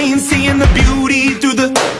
ain't seeing the beauty through the